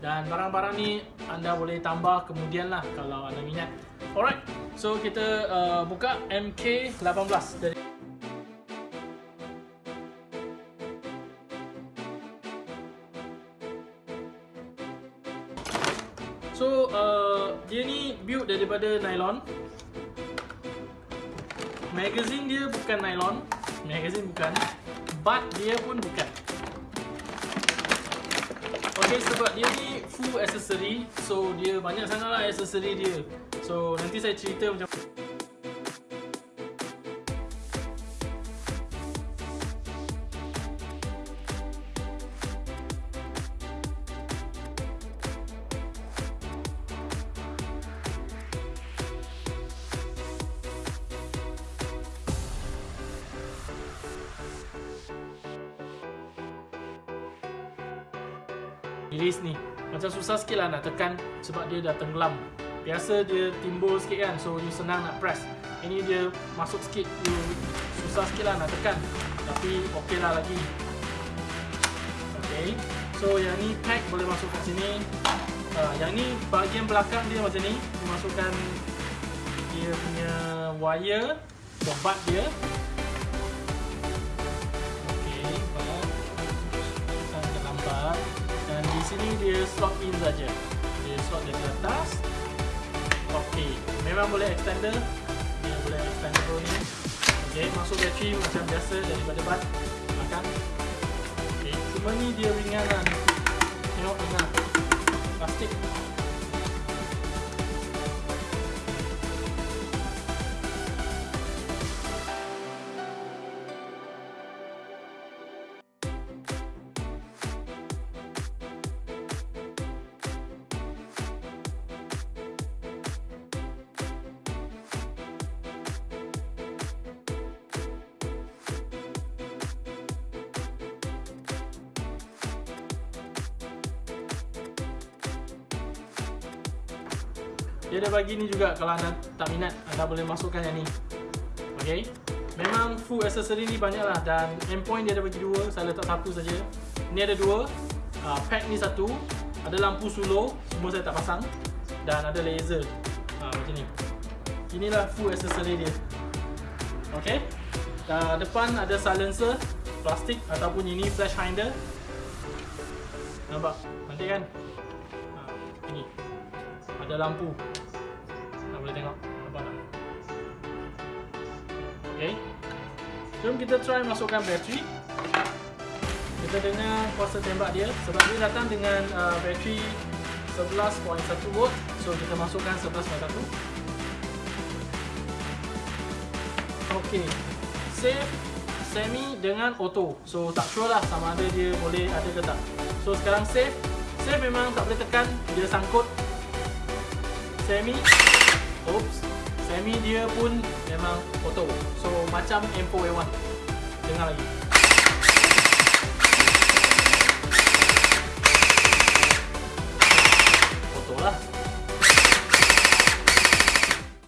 Dan barang-barang ni anda boleh tambah kemudian lah kalau anda minat. Alright, so kita uh, buka MK18 dari So uh, dia ni build daripada nylon. Magazine dia bukan nylon. Magazine bukan. Butt dia pun bukan. Sebab dia ni full accessory So dia banyak sangat lah accessory dia. So nanti saya cerita macam Release ni. Macam susah sikit lah nak tekan Sebab dia dah tenggelam. Biasa dia timbul sikit kan So you senang nak press. Ini dia masuk sikit You susah sikit lah nak tekan. Tapi ok lah lagi. Ok So yang ni pack boleh masuk kat sini. Uh, Yang ni bahagian belakang dia macam ni. Dia masukkan Dia punya wire Bobat dia sini dia slot in saja. Dia slot dari atas. Okey, memang boleh extender. Dia boleh extendable ni. Okey, masuk bateri macam biasa daripada bat. Makan. Okey, cuma ni dia ringan lah. Tengok ringan. Plastik. Dia ada bagi ni juga kalau anda tak minat anda boleh masukkan yang ni. Okey. Memang full accessory ni banyak lah dan endpoint dia ada bagi dua, saya letak satu saja. Ni ada dua. Uh, pack ni satu. Ada lampu solo, semua saya tak pasang dan ada laser. Ha, macam ni. Inilah full accessory dia. Okey. Uh, depan ada silencer plastik ataupun ini flash finder. Nampak? Cantik kan? Ha, ini. Ada lampu. Boleh tengok? Nampak tak? Ok jom kita try masukkan bateri. Kita dengar kuasa tembak dia. Sebab dia datang dengan uh, bateri 11.1 volt. So kita masukkan 11.1 ok save semi dengan auto. So tak sure lah sama ada dia boleh ada ke tak. So sekarang save. Save memang tak boleh tekan. Dia sangkut semi Oops. Semi dia pun memang auto. So macam M4A1 Dengar lagi